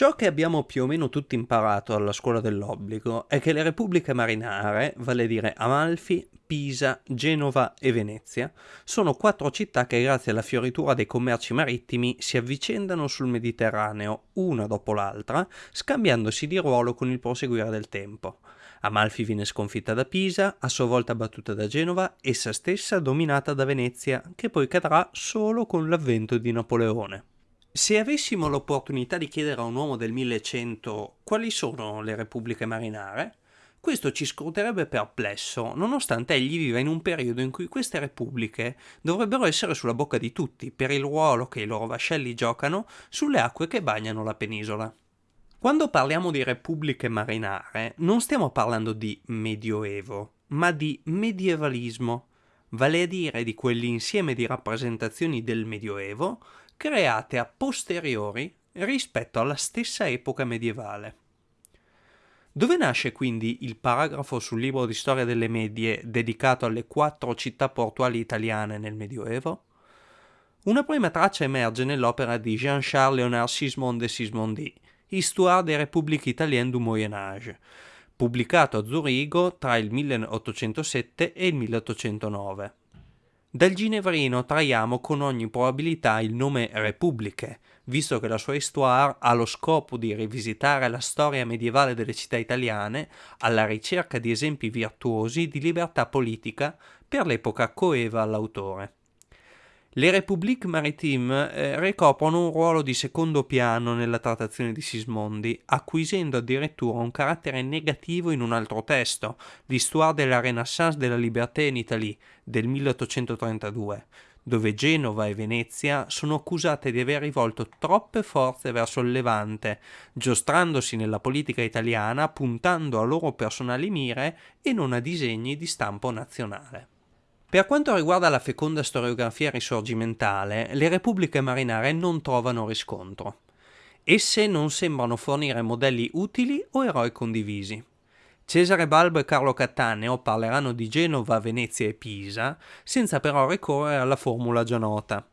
Ciò che abbiamo più o meno tutti imparato alla scuola dell'obbligo è che le repubbliche marinare, vale a dire Amalfi, Pisa, Genova e Venezia, sono quattro città che grazie alla fioritura dei commerci marittimi si avvicendano sul Mediterraneo una dopo l'altra, scambiandosi di ruolo con il proseguire del tempo. Amalfi viene sconfitta da Pisa, a sua volta battuta da Genova, essa stessa dominata da Venezia, che poi cadrà solo con l'avvento di Napoleone. Se avessimo l'opportunità di chiedere a un uomo del 1100 quali sono le repubbliche marinare, questo ci scruterebbe perplesso, nonostante egli viva in un periodo in cui queste repubbliche dovrebbero essere sulla bocca di tutti per il ruolo che i loro vascelli giocano sulle acque che bagnano la penisola. Quando parliamo di repubbliche marinare non stiamo parlando di medioevo, ma di medievalismo, vale a dire di quell'insieme di rappresentazioni del medioevo create a posteriori rispetto alla stessa epoca medievale. Dove nasce quindi il paragrafo sul libro di storia delle medie dedicato alle quattro città portuali italiane nel Medioevo? Una prima traccia emerge nell'opera di Jean-Charles Léonard de Sismondi, Histoire des Républiques Italiennes du Moyen Âge, pubblicato a Zurigo tra il 1807 e il 1809. Dal ginevrino traiamo con ogni probabilità il nome Repubbliche, visto che la sua histoire ha lo scopo di rivisitare la storia medievale delle città italiane alla ricerca di esempi virtuosi di libertà politica per l'epoca coeva all'autore. Le Républiques Maritimes eh, ricoprono un ruolo di secondo piano nella trattazione di Sismondi, acquisendo addirittura un carattere negativo in un altro testo, l'Histoire de la Renaissance de la Liberté in Italie, del 1832, dove Genova e Venezia sono accusate di aver rivolto troppe forze verso il Levante, giostrandosi nella politica italiana puntando a loro personali mire e non a disegni di stampo nazionale. Per quanto riguarda la feconda storiografia risorgimentale, le repubbliche marinare non trovano riscontro. Esse non sembrano fornire modelli utili o eroi condivisi. Cesare Balbo e Carlo Cattaneo parleranno di Genova, Venezia e Pisa, senza però ricorrere alla formula già nota.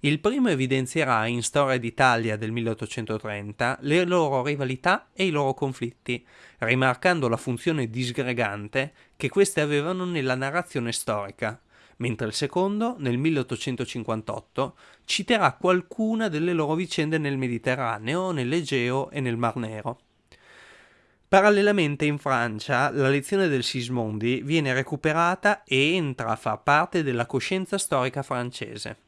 Il primo evidenzierà in Storia d'Italia del 1830 le loro rivalità e i loro conflitti, rimarcando la funzione disgregante che queste avevano nella narrazione storica, mentre il secondo, nel 1858, citerà qualcuna delle loro vicende nel Mediterraneo, nell'Egeo e nel Mar Nero. Parallelamente in Francia la lezione del Sismondi viene recuperata e entra a far parte della coscienza storica francese.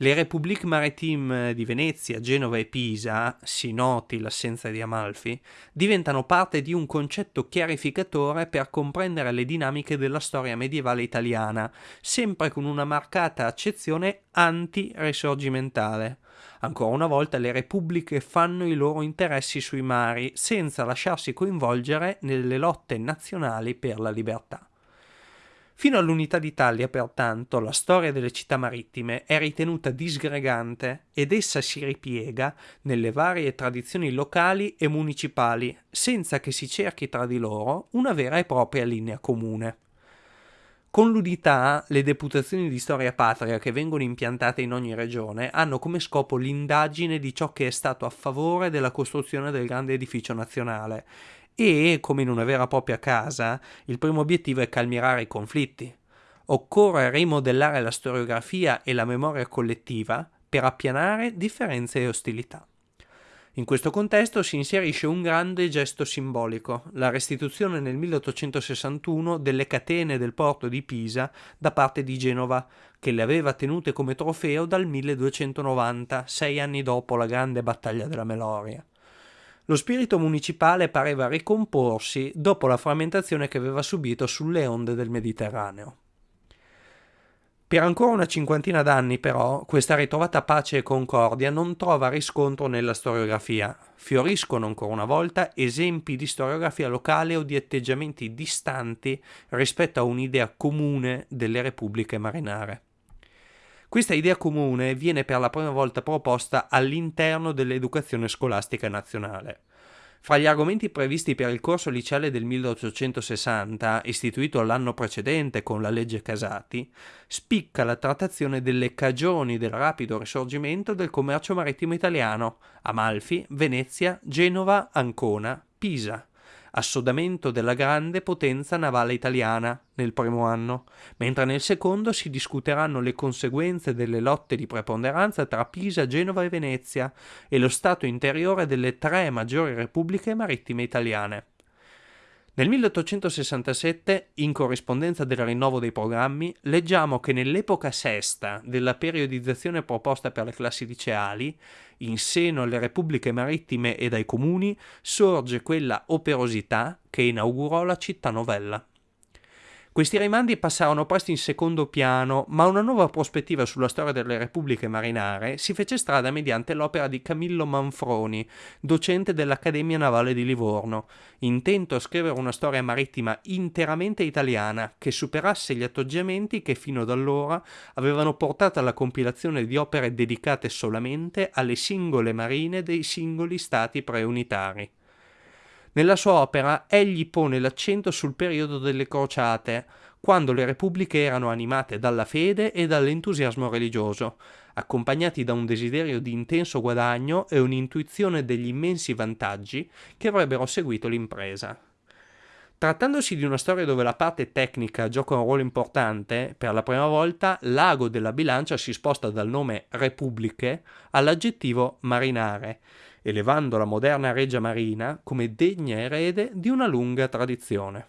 Le République Maritime di Venezia, Genova e Pisa, si noti l'assenza di Amalfi, diventano parte di un concetto chiarificatore per comprendere le dinamiche della storia medievale italiana, sempre con una marcata accezione anti-risorgimentale. Ancora una volta le repubbliche fanno i loro interessi sui mari senza lasciarsi coinvolgere nelle lotte nazionali per la libertà. Fino all'unità d'Italia, pertanto, la storia delle città marittime è ritenuta disgregante ed essa si ripiega nelle varie tradizioni locali e municipali, senza che si cerchi tra di loro una vera e propria linea comune. Con l'unità, le deputazioni di storia patria che vengono impiantate in ogni regione hanno come scopo l'indagine di ciò che è stato a favore della costruzione del grande edificio nazionale e, come in una vera e propria casa, il primo obiettivo è calmierare i conflitti. Occorre rimodellare la storiografia e la memoria collettiva per appianare differenze e ostilità. In questo contesto si inserisce un grande gesto simbolico, la restituzione nel 1861 delle catene del porto di Pisa da parte di Genova, che le aveva tenute come trofeo dal 1290, sei anni dopo la grande battaglia della Meloria. Lo spirito municipale pareva ricomporsi dopo la frammentazione che aveva subito sulle onde del Mediterraneo. Per ancora una cinquantina d'anni, però, questa ritrovata pace e concordia non trova riscontro nella storiografia. Fioriscono ancora una volta esempi di storiografia locale o di atteggiamenti distanti rispetto a un'idea comune delle repubbliche marinare. Questa idea comune viene per la prima volta proposta all'interno dell'educazione scolastica nazionale. Fra gli argomenti previsti per il corso liceale del 1860, istituito l'anno precedente con la legge Casati, spicca la trattazione delle cagioni del rapido risorgimento del commercio marittimo italiano, Amalfi, Venezia, Genova, Ancona, Pisa assodamento della grande potenza navale italiana nel primo anno, mentre nel secondo si discuteranno le conseguenze delle lotte di preponderanza tra Pisa, Genova e Venezia e lo stato interiore delle tre maggiori repubbliche marittime italiane. Nel 1867, in corrispondenza del rinnovo dei programmi, leggiamo che nell'epoca sesta della periodizzazione proposta per le classi liceali, in seno alle repubbliche marittime e ai comuni, sorge quella operosità che inaugurò la città novella. Questi rimandi passarono presto in secondo piano, ma una nuova prospettiva sulla storia delle repubbliche marinare si fece strada mediante l'opera di Camillo Manfroni, docente dell'Accademia Navale di Livorno, intento a scrivere una storia marittima interamente italiana che superasse gli atteggiamenti che fino ad allora avevano portato alla compilazione di opere dedicate solamente alle singole marine dei singoli stati preunitari. Nella sua opera egli pone l'accento sul periodo delle crociate, quando le repubbliche erano animate dalla fede e dall'entusiasmo religioso, accompagnati da un desiderio di intenso guadagno e un'intuizione degli immensi vantaggi che avrebbero seguito l'impresa. Trattandosi di una storia dove la parte tecnica gioca un ruolo importante, per la prima volta l'ago della bilancia si sposta dal nome repubbliche all'aggettivo marinare, elevando la moderna Regia Marina come degna erede di una lunga tradizione.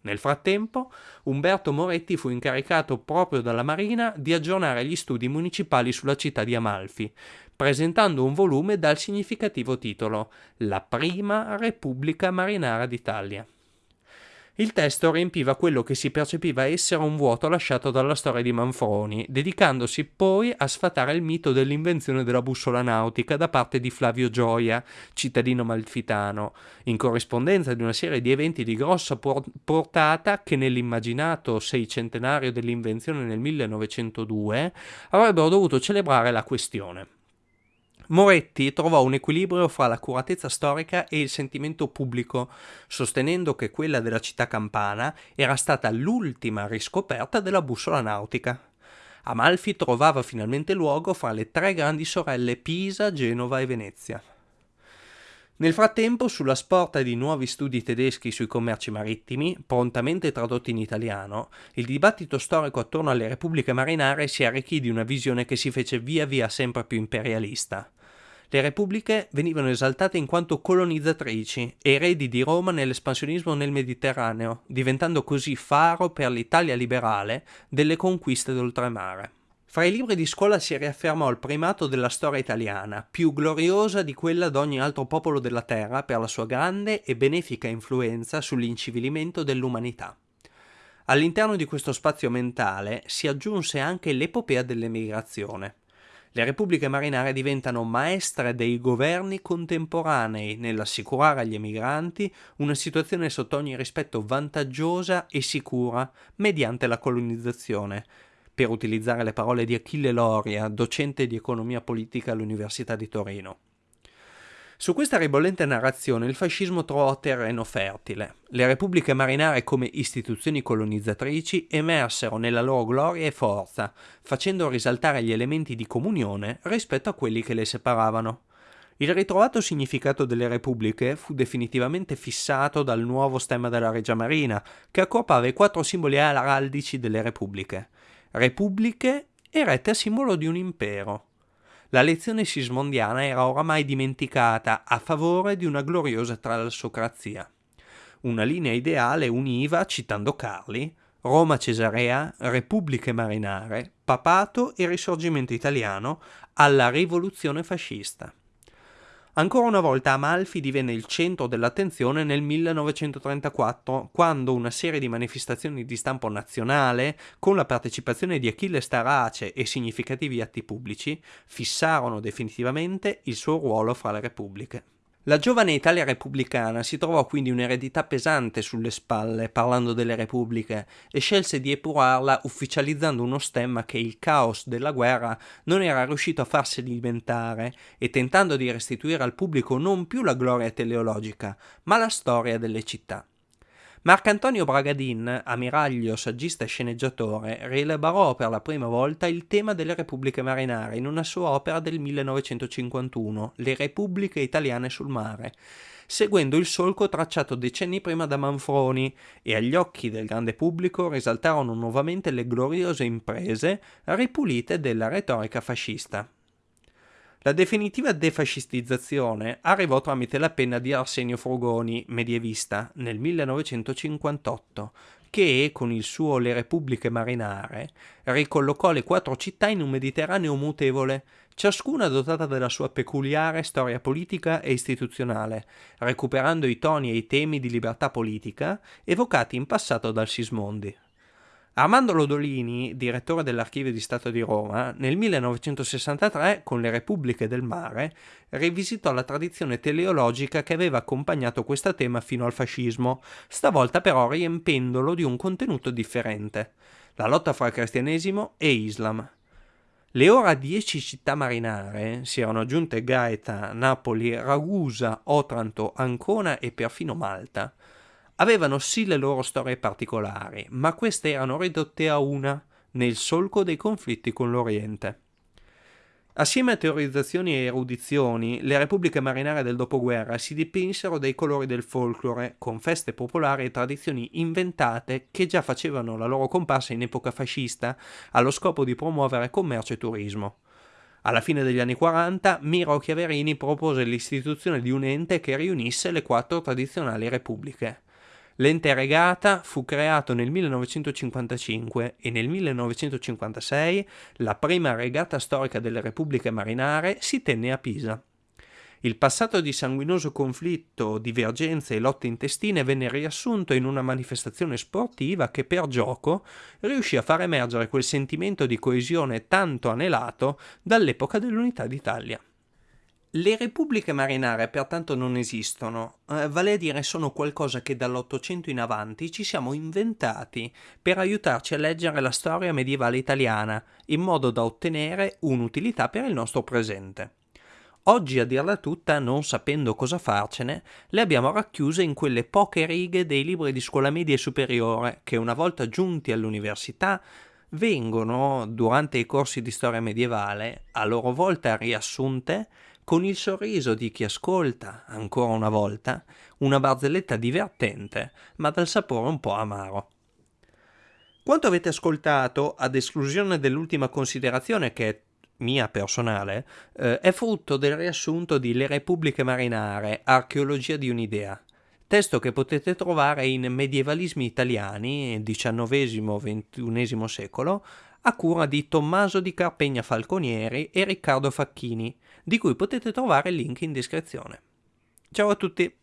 Nel frattempo, Umberto Moretti fu incaricato proprio dalla Marina di aggiornare gli studi municipali sulla città di Amalfi, presentando un volume dal significativo titolo La prima Repubblica Marinara d'Italia. Il testo riempiva quello che si percepiva essere un vuoto lasciato dalla storia di Manfroni, dedicandosi poi a sfatare il mito dell'invenzione della bussola nautica da parte di Flavio Gioia, cittadino malfitano, in corrispondenza di una serie di eventi di grossa portata che nell'immaginato seicentenario dell'invenzione nel 1902 avrebbero dovuto celebrare la questione. Moretti trovò un equilibrio fra l'accuratezza storica e il sentimento pubblico, sostenendo che quella della città campana era stata l'ultima riscoperta della bussola nautica. Amalfi trovava finalmente luogo fra le tre grandi sorelle Pisa, Genova e Venezia. Nel frattempo, sulla sporta di nuovi studi tedeschi sui commerci marittimi, prontamente tradotti in italiano, il dibattito storico attorno alle repubbliche marinare si arricchì di una visione che si fece via via sempre più imperialista. Le repubbliche venivano esaltate in quanto colonizzatrici eredi di Roma nell'espansionismo nel Mediterraneo, diventando così faro per l'Italia liberale delle conquiste d'oltremare. Fra i libri di scuola si riaffermò il primato della storia italiana, più gloriosa di quella d'ogni altro popolo della terra per la sua grande e benefica influenza sull'incivilimento dell'umanità. All'interno di questo spazio mentale si aggiunse anche l'epopea dell'emigrazione. Le repubbliche marinare diventano maestre dei governi contemporanei nell'assicurare agli emigranti una situazione sotto ogni rispetto vantaggiosa e sicura mediante la colonizzazione, per utilizzare le parole di Achille Loria, docente di economia politica all'Università di Torino. Su questa ribollente narrazione il fascismo trovò terreno fertile. Le repubbliche marinare come istituzioni colonizzatrici emersero nella loro gloria e forza, facendo risaltare gli elementi di comunione rispetto a quelli che le separavano. Il ritrovato significato delle repubbliche fu definitivamente fissato dal nuovo stemma della Regia Marina, che accorpava i quattro simboli araldici delle repubbliche. Repubbliche erette a simbolo di un impero. La lezione sismondiana era oramai dimenticata a favore di una gloriosa trasocrazia. Una linea ideale univa, citando Carli, Roma Cesarea, Repubbliche Marinare, Papato e Risorgimento italiano alla rivoluzione fascista. Ancora una volta Amalfi divenne il centro dell'attenzione nel 1934, quando una serie di manifestazioni di stampo nazionale, con la partecipazione di Achille Starace e significativi atti pubblici, fissarono definitivamente il suo ruolo fra le repubbliche. La giovane Italia repubblicana si trovò quindi un'eredità pesante sulle spalle parlando delle repubbliche e scelse di epurarla ufficializzando uno stemma che il caos della guerra non era riuscito a farsi alimentare e tentando di restituire al pubblico non più la gloria teleologica, ma la storia delle città. Marcantonio Bragadin, ammiraglio, saggista e sceneggiatore, rielaborò per la prima volta il tema delle repubbliche marinare in una sua opera del 1951, Le repubbliche italiane sul mare, seguendo il solco tracciato decenni prima da Manfroni, e agli occhi del grande pubblico risaltarono nuovamente le gloriose imprese ripulite della retorica fascista. La definitiva defascistizzazione arrivò tramite la penna di Arsenio Frugoni, medievista, nel 1958, che, con il suo Le Repubbliche Marinare, ricollocò le quattro città in un Mediterraneo mutevole, ciascuna dotata della sua peculiare storia politica e istituzionale, recuperando i toni e i temi di libertà politica evocati in passato dal Sismondi. Armando Lodolini, direttore dell'Archivio di Stato di Roma, nel 1963, con le Repubbliche del Mare, rivisitò la tradizione teleologica che aveva accompagnato questo tema fino al fascismo, stavolta però riempendolo di un contenuto differente, la lotta fra cristianesimo e Islam. Le ora dieci città marinare si erano aggiunte Gaeta, Napoli, Ragusa, Otranto, Ancona e perfino Malta avevano sì le loro storie particolari, ma queste erano ridotte a una nel solco dei conflitti con l'Oriente. Assieme a teorizzazioni e erudizioni, le repubbliche marinare del dopoguerra si dipinsero dei colori del folklore, con feste popolari e tradizioni inventate che già facevano la loro comparsa in epoca fascista, allo scopo di promuovere commercio e turismo. Alla fine degli anni 40, Miro Chiaverini propose l'istituzione di un ente che riunisse le quattro tradizionali repubbliche. L'ente regata fu creato nel 1955 e nel 1956 la prima regata storica delle repubbliche marinare si tenne a Pisa. Il passato di sanguinoso conflitto, divergenze e lotte intestine venne riassunto in una manifestazione sportiva che per gioco riuscì a far emergere quel sentimento di coesione tanto anelato dall'epoca dell'Unità d'Italia. Le repubbliche marinare pertanto non esistono, eh, vale a dire sono qualcosa che dall'Ottocento in avanti ci siamo inventati per aiutarci a leggere la storia medievale italiana in modo da ottenere un'utilità per il nostro presente. Oggi a dirla tutta, non sapendo cosa farcene, le abbiamo racchiuse in quelle poche righe dei libri di scuola media e superiore che una volta giunti all'università vengono, durante i corsi di storia medievale, a loro volta riassunte con il sorriso di chi ascolta, ancora una volta, una barzelletta divertente, ma dal sapore un po' amaro. Quanto avete ascoltato, ad esclusione dell'ultima considerazione che è mia personale, eh, è frutto del riassunto di Le Repubbliche Marinare, Archeologia di un'idea, testo che potete trovare in Medievalismi italiani, XIX-XXI secolo, a cura di Tommaso di Carpegna Falconieri e Riccardo Facchini, di cui potete trovare il link in descrizione. Ciao a tutti!